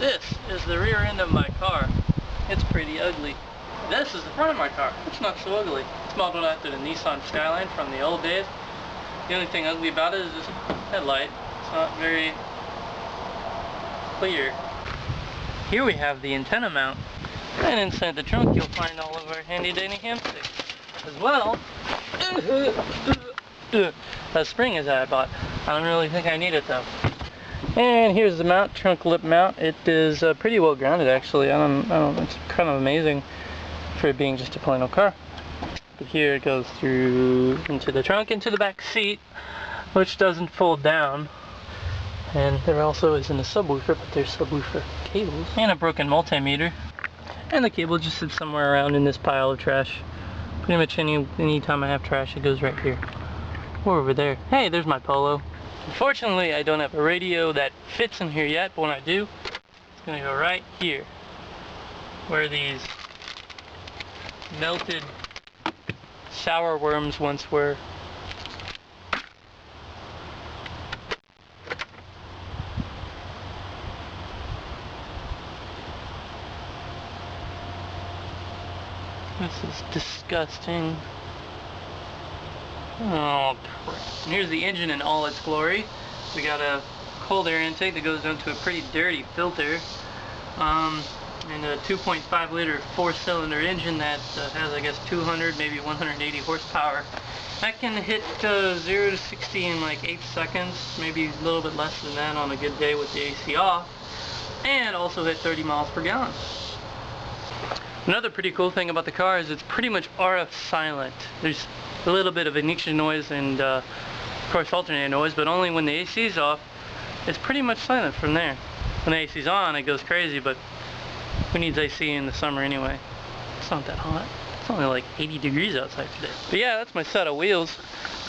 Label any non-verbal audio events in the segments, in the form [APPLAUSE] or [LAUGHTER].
This is the rear end of my car. It's pretty ugly. This is the front of my car. It's not so ugly. It's modeled after the Nissan Skyline from the old days. The only thing ugly about it is this headlight. It's not very clear. Here we have the antenna mount. And inside the trunk you'll find all of our handy dandy hamsticks. As well, [COUGHS] that spring is that I bought. I don't really think I need it though. And here's the mount, trunk lip mount. It is uh, pretty well grounded actually. I don't, I don't, it's kind of amazing for it being just a plain old car. But here it goes through into the trunk, into the back seat, which doesn't fold down. And there also isn't a subwoofer, but there's subwoofer cables. And a broken multimeter. And the cable just sits somewhere around in this pile of trash. Pretty much any time I have trash, it goes right here. Or over there. Hey, there's my Polo. Unfortunately, I don't have a radio that fits in here yet, but when I do, it's gonna go right here. Where these melted sour worms once were. This is disgusting. Oh, crap. Here's the engine in all its glory. We got a cold air intake that goes into a pretty dirty filter. Um, and a 2.5 liter four cylinder engine that uh, has I guess 200 maybe 180 horsepower that can hit uh, 0 to 60 in like 8 seconds maybe a little bit less than that on a good day with the AC off and also hit 30 miles per gallon another pretty cool thing about the car is it's pretty much RF silent there's a little bit of ignition noise and uh, of course alternator noise but only when the AC is off it's pretty much silent from there when the AC is on it goes crazy but who needs AC in the summer anyway? It's not that hot. It's only like 80 degrees outside today. But yeah, that's my set of wheels.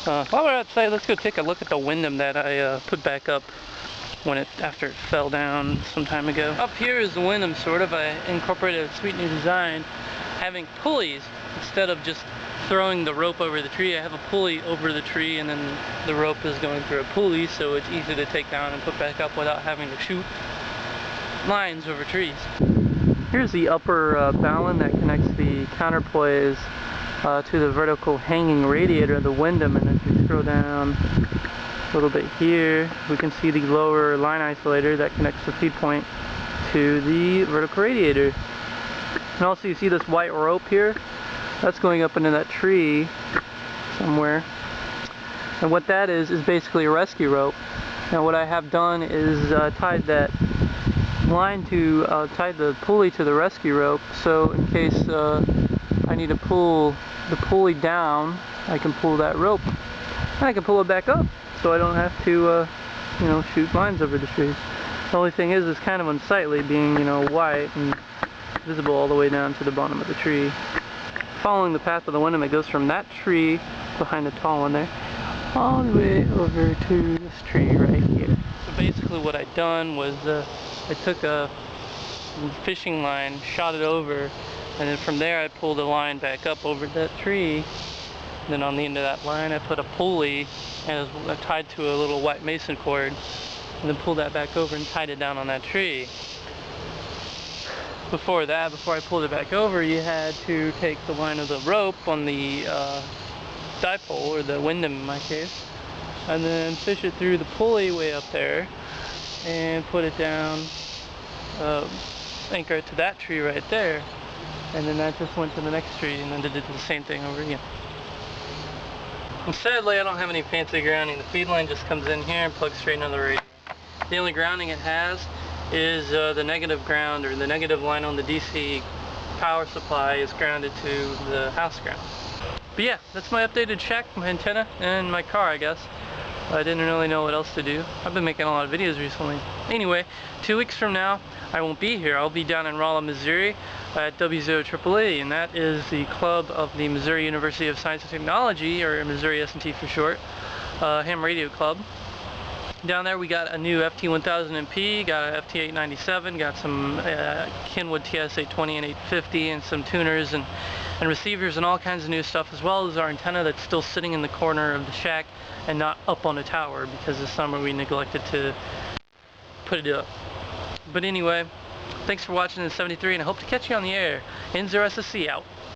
Uh, while we're outside, let's go take a look at the Windom that I uh, put back up when it after it fell down some time ago. Up here is the Windom, sort of. I incorporated a sweet new design, having pulleys instead of just throwing the rope over the tree. I have a pulley over the tree, and then the rope is going through a pulley, so it's easy to take down and put back up without having to shoot lines over trees. Here's the upper uh, bowline that connects the counterpoise uh, to the vertical hanging radiator the Windom and as we scroll down a little bit here we can see the lower line isolator that connects the feed point to the vertical radiator. And also you see this white rope here that's going up into that tree somewhere. And what that is is basically a rescue rope. Now what I have done is uh, tied that line to uh, tie the pulley to the rescue rope. So in case uh, I need to pull the pulley down I can pull that rope. And I can pull it back up so I don't have to uh, you know shoot lines over the trees. The only thing is it's kind of unsightly being you know white and visible all the way down to the bottom of the tree following the path of the Windom it goes from that tree behind the tall one there all the way over to this tree right here so basically what I done was uh, I took a fishing line, shot it over, and then from there I pulled the line back up over that tree. And then on the end of that line I put a pulley and it was tied to a little white mason cord and then pulled that back over and tied it down on that tree. Before that, before I pulled it back over, you had to take the line of the rope on the uh, dipole, or the Windom in my case, and then fish it through the pulley way up there and put it down, uh, anchor it to that tree right there, and then that just went to the next tree and then did the same thing over again. And sadly, I don't have any fancy grounding. The feed line just comes in here and plugs straight into the radio. The only grounding it has is uh, the negative ground or the negative line on the DC power supply is grounded to the house ground. But yeah, that's my updated check, my antenna, and my car, I guess. I didn't really know what else to do. I've been making a lot of videos recently. Anyway, two weeks from now, I won't be here. I'll be down in Rolla, Missouri at W0AAA, and that is the club of the Missouri University of Science and Technology, or Missouri S&T for short, uh, ham radio club. Down there we got a new FT1000MP, got a FT897, got some uh, Kenwood TS820 and 850, and some tuners and, and receivers and all kinds of new stuff, as well as our antenna that's still sitting in the corner of the shack and not up on a tower because this summer we neglected to put it up. But anyway, thanks for watching the 73 and I hope to catch you on the air. N0SSC out.